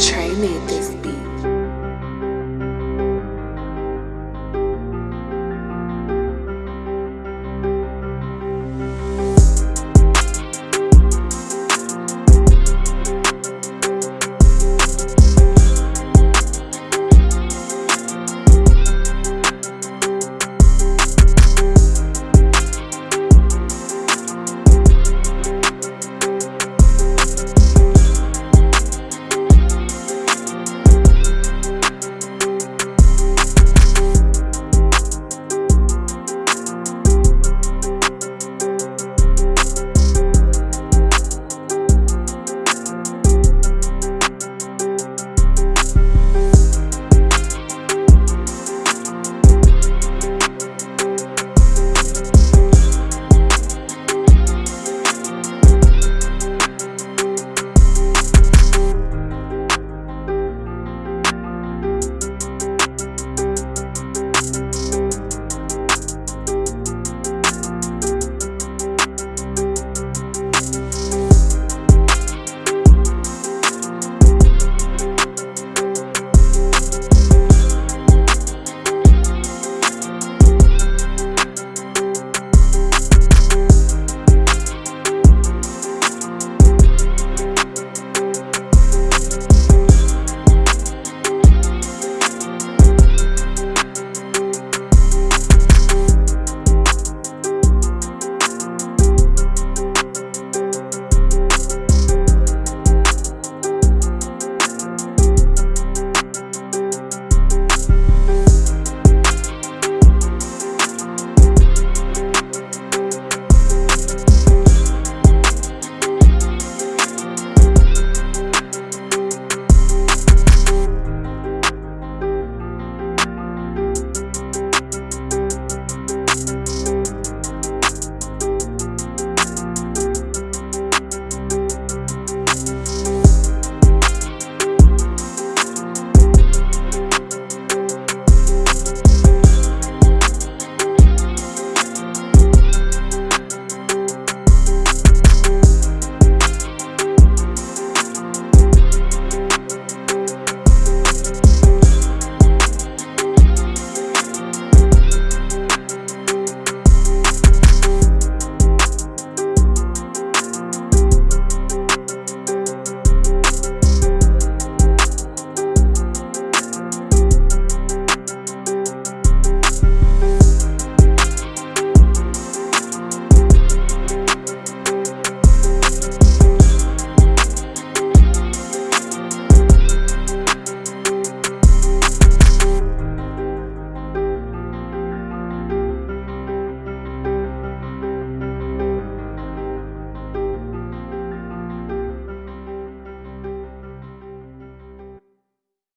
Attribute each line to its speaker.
Speaker 1: Trey made this beat.